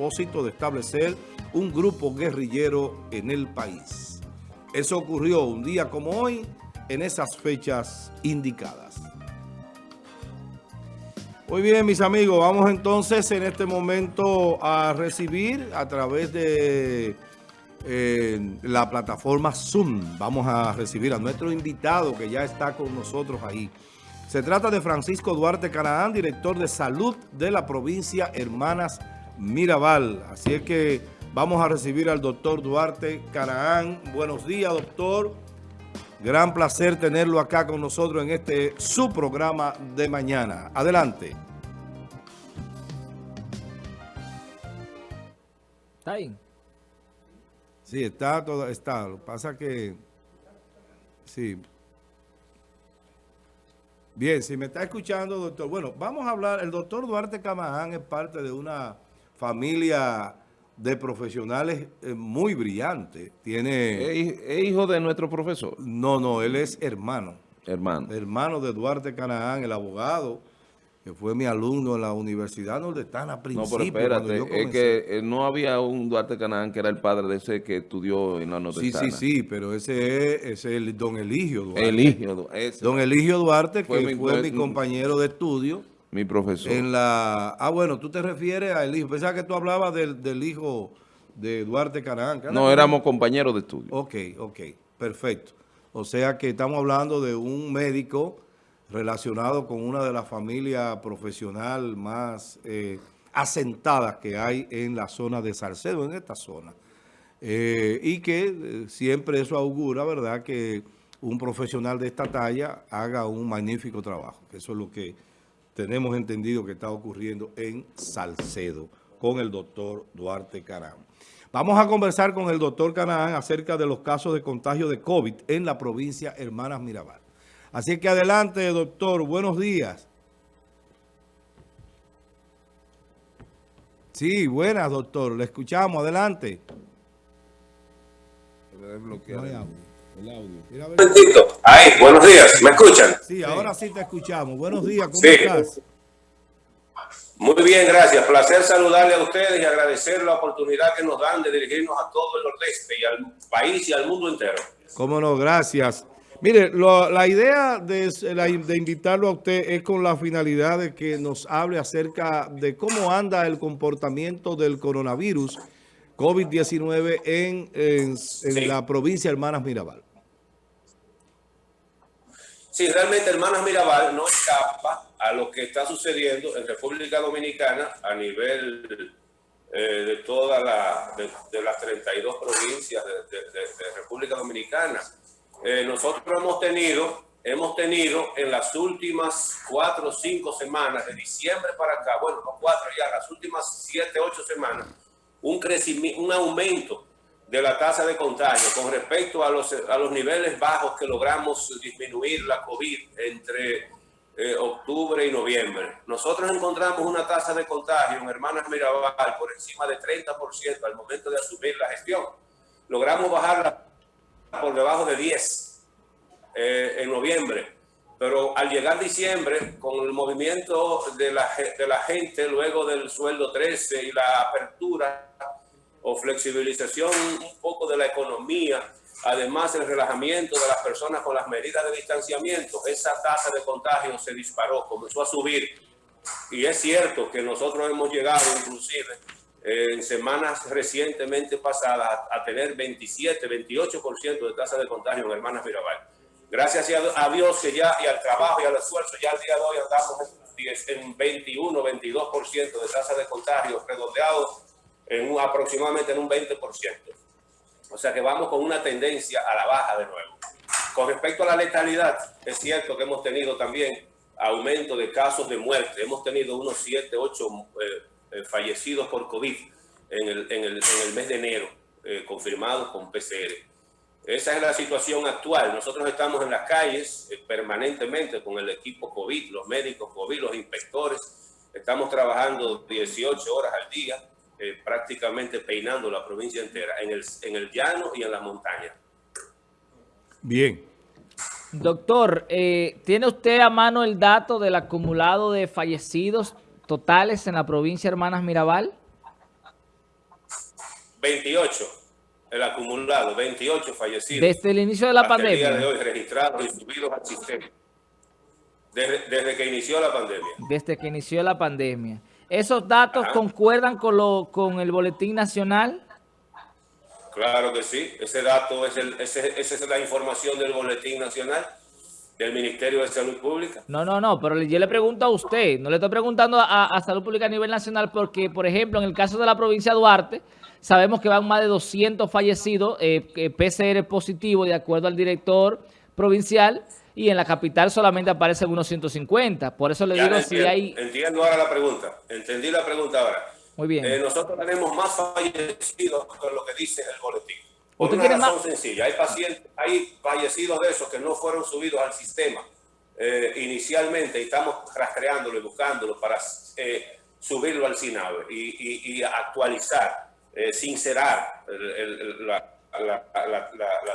de establecer un grupo guerrillero en el país. Eso ocurrió un día como hoy, en esas fechas indicadas. Muy bien, mis amigos, vamos entonces en este momento a recibir a través de eh, la plataforma Zoom. Vamos a recibir a nuestro invitado que ya está con nosotros ahí. Se trata de Francisco Duarte Canaán, director de salud de la provincia Hermanas Mirabal. Así es que vamos a recibir al doctor Duarte Canaán. Buenos días, doctor. Gran placer tenerlo acá con nosotros en este su programa de mañana. Adelante. ¿Está ahí? Sí, está todo, está. Lo que pasa que, sí. Bien, si me está escuchando, doctor. Bueno, vamos a hablar. El doctor Duarte Camaján es parte de una familia de profesionales eh, muy brillante. Tiene... ¿Es hijo de nuestro profesor? No, no, él es hermano. Hermano. Hermano de Duarte Canaán, el abogado, que fue mi alumno en la Universidad Nordestana principio. No, pero espérate, es que eh, no había un Duarte Canaán que era el padre de ese que estudió en la Nordestana. Sí, sí, sí, pero ese es, ese el don Eligio Duarte. Eligio, ese. Don Eligio Duarte, que fue mi compañero de estudio mi profesor. En la, ah, bueno, tú te refieres al hijo. Pensaba que tú hablabas del, del hijo de Duarte Caranca. No, éramos compañeros de estudio. Ok, ok, perfecto. O sea que estamos hablando de un médico relacionado con una de las familias profesional más eh, asentadas que hay en la zona de Salcedo, en esta zona. Eh, y que eh, siempre eso augura, ¿verdad?, que un profesional de esta talla haga un magnífico trabajo. Eso es lo que tenemos entendido que está ocurriendo en Salcedo con el doctor Duarte Carán. Vamos a conversar con el doctor Canaán acerca de los casos de contagio de COVID en la provincia Hermanas Mirabal. Así que adelante, doctor. Buenos días. Sí, buenas, doctor. Le escuchamos. Adelante. El Ahí, buenos días. ¿Me escuchan? Sí, ahora sí te escuchamos. Buenos días, ¿cómo estás? Muy bien, gracias. Placer saludarle a ustedes y agradecer la oportunidad que nos dan de dirigirnos a todo el nordeste y al país y al mundo entero. Cómo no, gracias. Mire, la idea de, de, invitarlo a usted es con la finalidad de que nos hable acerca de cómo anda el comportamiento del coronavirus COVID-19 en, en, la provincia Hermanas Mirabal. Sí, realmente Hermanas Mirabal no escapa a lo que está sucediendo en República Dominicana a nivel eh, de todas la, de, las 32 provincias de, República Dominicana. Eh, nosotros hemos tenido, hemos tenido en las últimas cuatro o cinco semanas, de diciembre para acá, bueno, no cuatro ya, las últimas siete, ocho semanas, un, crecimiento, un aumento de la tasa de contagio con respecto a los, a los niveles bajos que logramos disminuir la COVID entre eh, octubre y noviembre. Nosotros encontramos una tasa de contagio en Hermanas Mirabal por encima de 30% al momento de asumir la gestión. Logramos bajarla por debajo de 10 eh, en noviembre pero al llegar diciembre, con el movimiento de la, de la gente luego del sueldo 13 y la apertura o flexibilización un poco de la economía, además el relajamiento de las personas con las medidas de distanciamiento, esa tasa de contagio se disparó, comenzó a subir. Y es cierto que nosotros hemos llegado inclusive en semanas recientemente pasadas a tener 27, 28% de tasa de contagio en Hermanas Mirabal. Gracias a Dios que ya, y al trabajo y al esfuerzo, ya al día de hoy andamos en 21, 22% de tasa de contagio, redondeado en un, aproximadamente en un 20%. O sea que vamos con una tendencia a la baja de nuevo. Con respecto a la letalidad, es cierto que hemos tenido también aumento de casos de muerte. Hemos tenido unos 7, 8 eh, eh, fallecidos por COVID en el, en el, en el mes de enero, eh, confirmados con PCR. Esa es la situación actual. Nosotros estamos en las calles eh, permanentemente con el equipo COVID, los médicos COVID, los inspectores. Estamos trabajando 18 horas al día, eh, prácticamente peinando la provincia entera, en el, en el llano y en la montaña. Bien. Doctor, eh, ¿tiene usted a mano el dato del acumulado de fallecidos totales en la provincia Hermanas Mirabal? 28, el acumulado, 28 fallecidos. Desde el inicio de la pandemia. El día de hoy registrados y subidos al sistema. Desde, que inició la pandemia. Desde que inició la pandemia. ¿Esos datos concuerdan con, lo, con el Boletín Nacional? Claro que sí. Ese dato, es el, esa es la información del Boletín Nacional del Ministerio de Salud Pública. No, no, no, pero yo le pregunto a usted, no le estoy preguntando a, Salud Pública a nivel nacional porque, por ejemplo, en el caso de la provincia de Duarte, sabemos que van más de 200 fallecidos eh, PCR positivo de acuerdo al director provincial y en la capital solamente aparecen unos 150. Por eso le digo si hay... Entiendo ahora la pregunta, entendí la pregunta ahora. Muy bien. Eh, nosotros tenemos más fallecidos con lo que dice el boletín. Por una razón sencilla, hay pacientes, hay fallecidos de esos que no fueron subidos al sistema eh, inicialmente y estamos rastreándolo y buscándolo para eh, subirlo al SINAVE y, actualizar, eh, sincerar la,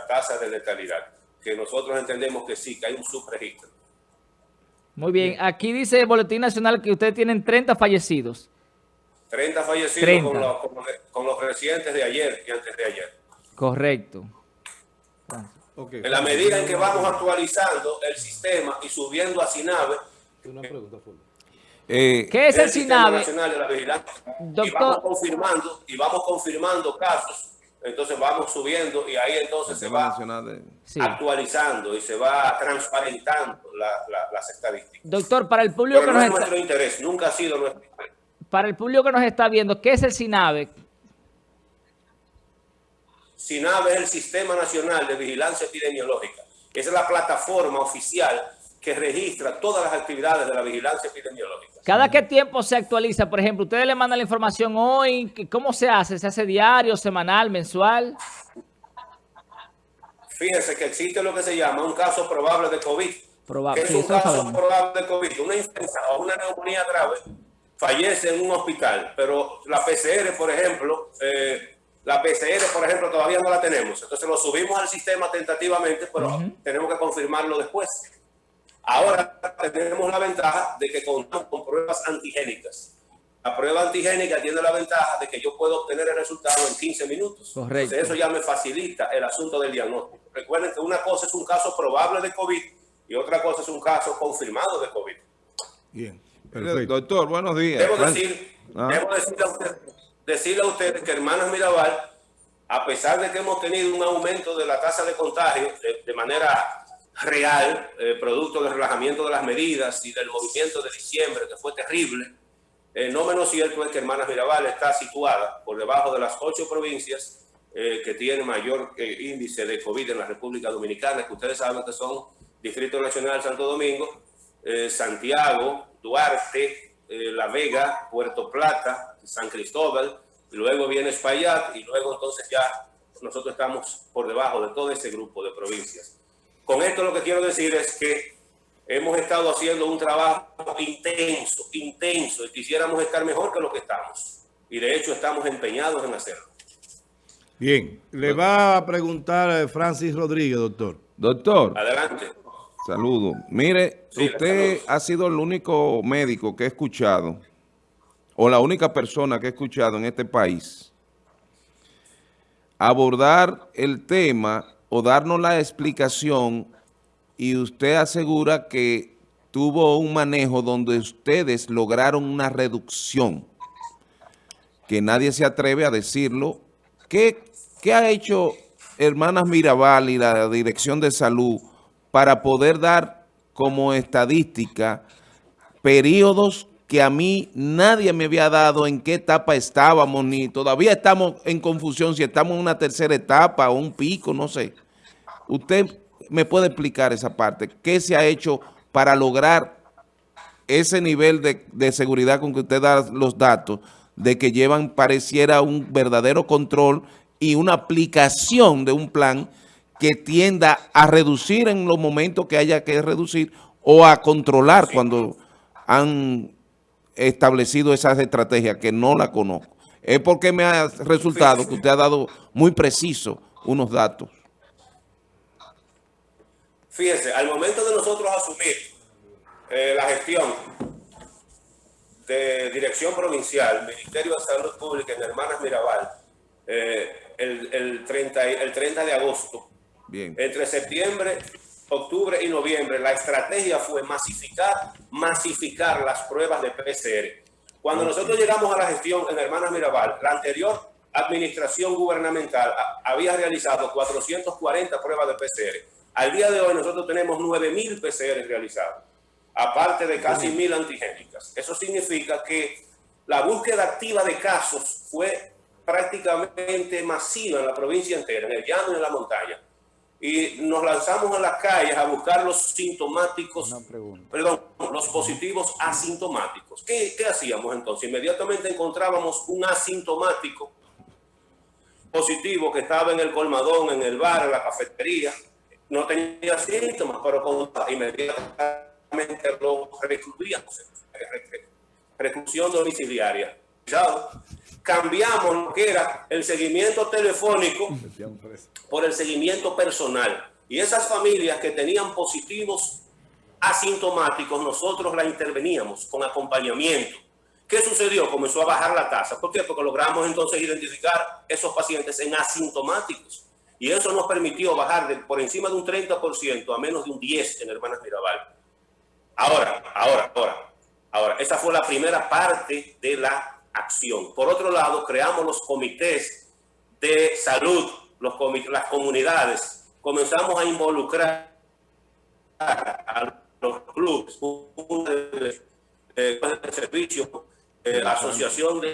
tasa de letalidad, que nosotros entendemos que sí, que hay un subregistro. Muy bien, aquí dice el Boletín Nacional que ustedes tienen 30 fallecidos. 30 fallecidos Con, los, con los residentes de ayer y antes de ayer. Correcto. En la medida en que vamos actualizando el sistema y subiendo a SINAVE, eh, ¿Qué es el, SINAVE? Y vamos confirmando, y vamos confirmando casos, entonces vamos subiendo y ahí entonces se va actualizando y se va transparentando las estadísticas. Doctor, para el público que no es nuestro interés, nunca ha sido nuestro interés. Para el público que nos está viendo, ¿qué es el SINAVE? SINAVE es el Sistema Nacional de Vigilancia Epidemiológica. Esa es la plataforma oficial que registra todas las actividades de la vigilancia epidemiológica. ¿Cada qué tiempo se actualiza? Por ejemplo, ustedes le mandan la información hoy, ¿cómo se hace? ¿Se hace diario, semanal, mensual? Fíjense que existe lo que se llama un caso probable de COVID. Probable. es un caso probable de COVID? Una influenza o una neumonía grave fallece en un hospital, pero la PCR, por ejemplo, eh, la PCR, por ejemplo, todavía no la tenemos. Entonces lo subimos al sistema tentativamente, pero tenemos que confirmarlo después. Ahora tenemos la ventaja de que contamos con pruebas antigénicas. La prueba antigénica tiene la ventaja de que yo puedo obtener el resultado en 15 minutos. Correcto. eso ya me facilita el asunto del diagnóstico. Recuerden que una cosa es un caso probable de COVID y otra cosa es un caso confirmado de COVID. Bien. Perfecto. Doctor, buenos días. Debo decir, ah. debo decir a usted decirle a ustedes que Hermanas Mirabal, a pesar de que hemos tenido un aumento de la tasa de contagio de, manera real, eh, producto del relajamiento de las medidas y del movimiento de diciembre, que fue terrible, eh, no menos cierto es que Hermanas Mirabal está situada por debajo de las ocho provincias eh, que tienen mayor índice de COVID en la República Dominicana, que ustedes saben que son Distrito Nacional Santo Domingo, Santiago, Duarte, eh, La Vega, Puerto Plata, San Cristóbal, luego viene Espaillat y luego entonces ya nosotros estamos por debajo de todo ese grupo de provincias. Con esto lo que quiero decir es que hemos estado haciendo un trabajo intenso, intenso, y quisiéramos estar mejor que lo que estamos. Y de hecho estamos empeñados en hacerlo. Bien, le va a preguntar Francis Rodríguez, doctor. Doctor. Adelante. Saludo. Mire, usted ha sido el único médico que he escuchado, o la única persona que he escuchado en este país, abordar el tema o darnos la explicación y usted asegura que tuvo un manejo donde ustedes lograron una reducción, que nadie se atreve a decirlo. ¿Qué, qué ha hecho Hermanas Mirabal y la Dirección de Salud para poder dar como estadística periodos que a mí nadie me había dado en qué etapa estábamos, ni todavía estamos en confusión si estamos en una tercera etapa o un pico, no sé. Usted me puede explicar esa parte. ¿Qué se ha hecho para lograr ese nivel de, de seguridad con que usted da los datos de que llevan, pareciera, un verdadero control y una aplicación de un plan que tienda a reducir en los momentos que haya que reducir o a controlar cuando han establecido esas estrategias que no la conozco. Es porque me ha resultado que usted ha dado muy preciso unos datos. Fíjese, al momento de nosotros asumir eh, la gestión de Dirección Provincial, Ministerio de Salud Pública en Hermanas Mirabal, eh, el, el, 30, el 30 de agosto. Bien. Entre septiembre, octubre y noviembre, la estrategia fue masificar, masificar las pruebas de PCR. Cuando nosotros llegamos a la gestión en Hermanas Mirabal, la anterior administración gubernamental había realizado 440 pruebas de PCR. Al día de hoy nosotros tenemos 9.000 PCR realizados, aparte de casi 1.000 antigénicas. Eso significa que la búsqueda activa de casos fue prácticamente masiva en la provincia entera, en el llano y en la montaña. Y nos lanzamos a las calles a buscar los sintomáticos, perdón, los positivos asintomáticos. ¿Qué, ¿Qué hacíamos entonces? Inmediatamente encontrábamos un asintomático positivo que estaba en el colmadón, en el bar, en la cafetería. No tenía síntomas, pero con, inmediatamente lo recluíamos. Reclusión domiciliaria. Cambiamos lo que era el seguimiento telefónico por el seguimiento personal. Y esas familias que tenían positivos asintomáticos, nosotros la interveníamos con acompañamiento ¿Qué sucedió? Comenzó a bajar la tasa. ¿Por qué? Porque logramos entonces identificar esos pacientes en asintomáticos. Y eso nos permitió bajar de, por encima de un 30% a menos de un 10% en Hermanas Mirabal. Ahora, ahora, ahora, ahora, esa fue la primera parte de la acción. Por otro lado, creamos los comités de salud, los las comunidades. Comenzamos a involucrar a los clubes, de, de, de servicio eh, asociación de,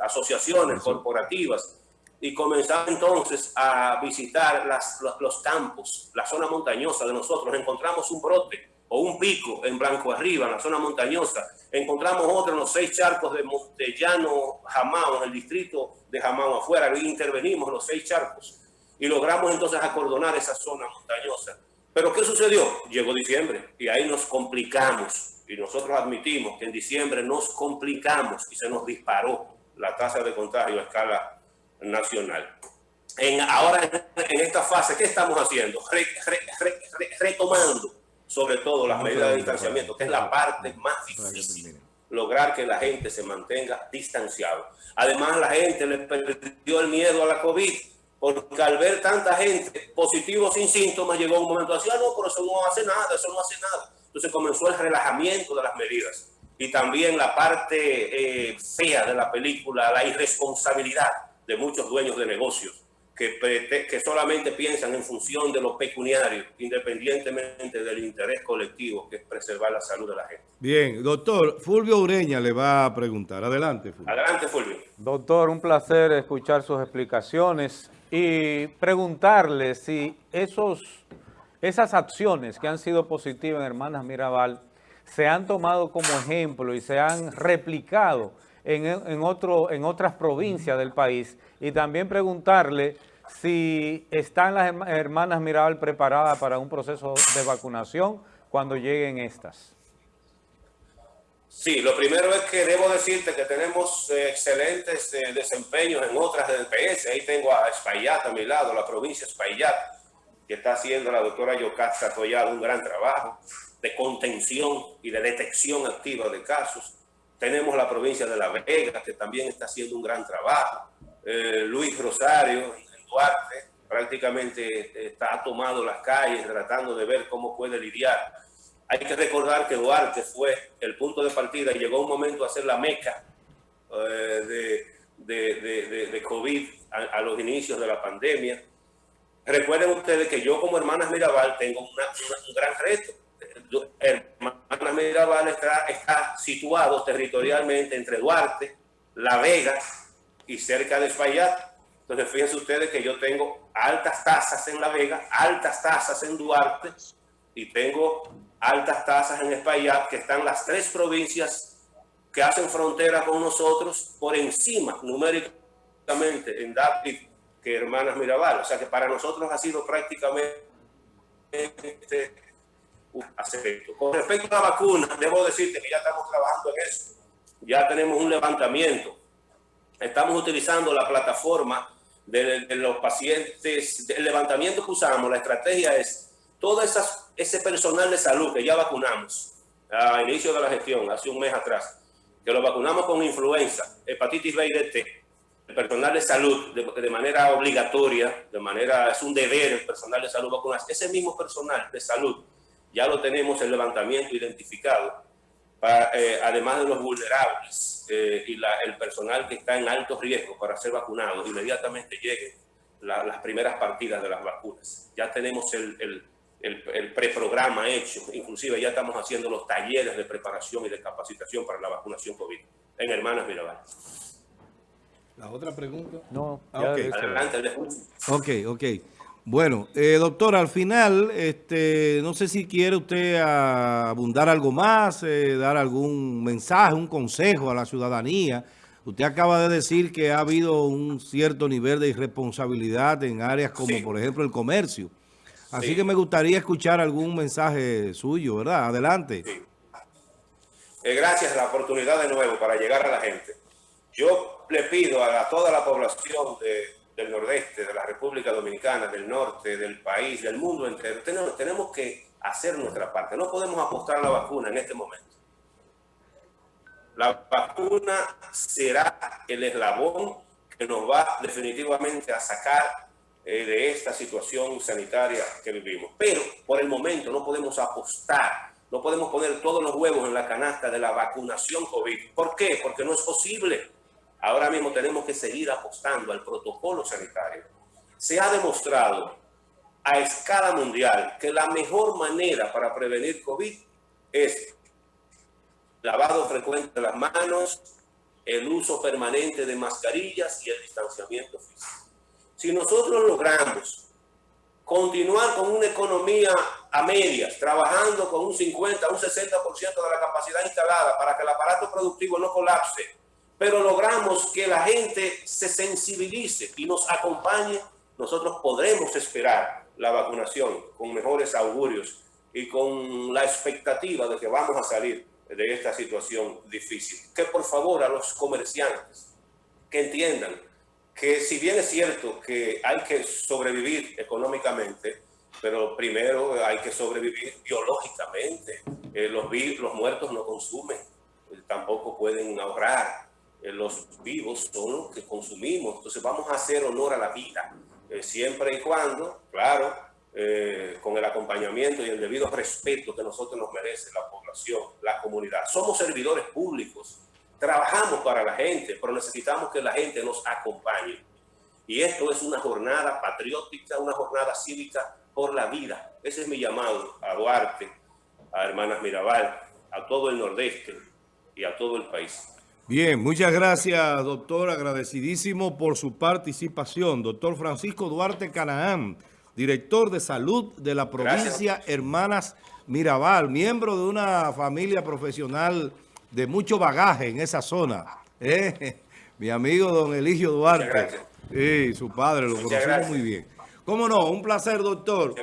asociaciones corporativas y comenzamos entonces a visitar las, los, campos, la zona montañosa de nosotros. Encontramos un brote o un pico en Blanco Arriba, en la zona montañosa. Encontramos otro en los seis charcos de Montellano, Jamao, en el distrito de Jamao afuera. Y intervenimos los seis charcos y logramos entonces acordonar esa zona montañosa. Pero ¿qué sucedió? Llegó diciembre y ahí nos complicamos y nosotros admitimos que en diciembre nos complicamos y se nos disparó la tasa de contagio a escala nacional. En, ahora, en esta fase, ¿qué estamos haciendo? retomando sobre todo las medidas de distanciamiento, que es la parte más difícil, lograr que la gente se mantenga distanciado. Además, la gente le perdió el miedo a la COVID, porque al ver tanta gente positiva sin síntomas, llegó un momento así, ah, no, pero eso no hace nada, eso no hace nada. Entonces comenzó el relajamiento de las medidas y también la parte eh, fea de la película, la irresponsabilidad de muchos dueños de negocios que, que solamente piensan en función de los pecuniarios, independientemente del interés colectivo que es preservar la salud de la gente. Bien, doctor, Fulvio Ureña le va a preguntar. Adelante, Fulvio. Adelante, Fulvio. Doctor, un placer escuchar sus explicaciones y preguntarle si esos esas acciones que han sido positivas en Hermanas Mirabal se han tomado como ejemplo y se han replicado en, otro, en otras provincias del país y también preguntarle si están las hermanas Mirabal preparadas para un proceso de vacunación cuando lleguen estas. Sí, lo primero es que debo decirte que tenemos eh, excelentes eh, desempeños en otras del PS. Ahí tengo a Espaillat a mi lado, la provincia Espaillat que está haciendo la doctora Yocasta Collado un gran trabajo de contención y de detección activa de casos. Tenemos la provincia de La Vega, que también está haciendo un gran trabajo. Eh, Luis Rosario, Duarte, prácticamente está, ha tomado las calles tratando de ver cómo puede lidiar. Hay que recordar que Duarte fue el punto de partida y llegó un momento a ser la meca eh, de, de, COVID a los inicios de la pandemia Recuerden ustedes que yo como Hermanas Mirabal tengo un gran reto. Hermanas Mirabal está, está situado territorialmente entre Duarte, La Vega y cerca de Espaillat. Entonces fíjense ustedes que yo tengo altas tasas en La Vega, altas tasas en Duarte y tengo altas tasas en Espaillat, que están las tres provincias que hacen frontera con nosotros por encima numéricamente en David que Hermanas Mirabal. O sea que para nosotros ha sido prácticamente un aspecto. Con respecto a la vacuna, debo decirte que ya estamos trabajando en eso. Ya tenemos un levantamiento. Estamos utilizando la plataforma de, los pacientes. El levantamiento que usamos, la estrategia es todo esas, ese personal de salud que ya vacunamos a inicio de la gestión, hace un mes atrás, que lo vacunamos con influenza, hepatitis B y DT, personal de salud de, de, manera obligatoria, de manera, es un deber el personal de salud vacunarse. Ese mismo personal de salud ya lo tenemos el levantamiento identificado, para, eh, además de los vulnerables eh, y la, el personal que está en alto riesgo para ser vacunado, inmediatamente lleguen la, las primeras partidas de las vacunas. Ya tenemos el, el, el, el preprograma hecho, inclusive ya estamos haciendo los talleres de preparación y de capacitación para la vacunación COVID en Hermanas Mirabal. La otra pregunta. No, Ah, ya ok. dice- Adelante. Ok, ok. Bueno, eh, doctor, al final, este, no sé si quiere usted abundar algo más, eh, dar algún mensaje, un consejo a la ciudadanía. Usted acaba de decir que ha habido un cierto nivel de irresponsabilidad en áreas como, Sí. por ejemplo, el comercio. Así Sí. que me gustaría escuchar algún mensaje suyo, ¿verdad? Adelante. Sí. Eh, gracias a la oportunidad de nuevo para llegar a la gente. Yo le pido a, la- toda la población de- del nordeste, de la República Dominicana, del norte, del país, del mundo entero, tenemos, que hacer nuestra parte. No podemos apostar la vacuna en este momento. La vacuna será el eslabón que nos va definitivamente a sacar eh, de esta situación sanitaria que vivimos. Pero por el momento no podemos apostar, no podemos poner todos los huevos en la canasta de la vacunación COVID. ¿Por qué? Porque no es posible. Ahora mismo tenemos que seguir apostando al protocolo sanitario. Se ha demostrado a escala mundial que la mejor manera para prevenir COVID es lavado frecuente de las manos, el uso permanente de mascarillas y el distanciamiento físico. Si nosotros logramos continuar con una economía a medias, trabajando con un 50, un 60% de la capacidad instalada para que el aparato productivo no colapse, pero logramos que la gente se sensibilice y nos acompañe, nosotros podremos esperar la vacunación con mejores augurios y con la expectativa de que vamos a salir de esta situación difícil. Que por favor a los comerciantes que entiendan que si bien es cierto que hay que sobrevivir económicamente, pero primero hay que sobrevivir biológicamente. Eh, los, los muertos no consumen, tampoco pueden ahorrar. Eh, los vivos son los que consumimos. Entonces vamos a hacer honor a la vida, eh, siempre y cuando, claro, eh, con el acompañamiento y el debido respeto que nosotros nos merece la población, la comunidad. Somos servidores públicos, trabajamos para la gente, pero necesitamos que la gente nos acompañe. Y esto es una jornada patriótica, una jornada cívica por la vida. Ese es mi llamado a Duarte, a Hermanas Mirabal, a todo el Nordeste y a todo el país. Bien, muchas gracias, doctor. Agradecidísimo por su participación. Doctor Francisco Duarte Canaán, director de salud de la provincia Hermanas Mirabal, miembro de una familia profesional de mucho bagaje en esa zona. ¿eh? Mi amigo don Eligio Duarte. Sí, su padre, lo conocemos muy bien. ¿Cómo no? Un placer, doctor.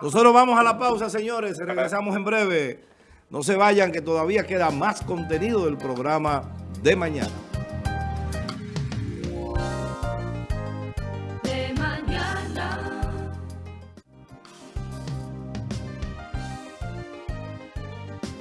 Nosotros vamos a la pausa, señores. Regresamos en breve. No se vayan, que todavía queda más contenido del programa de mañana.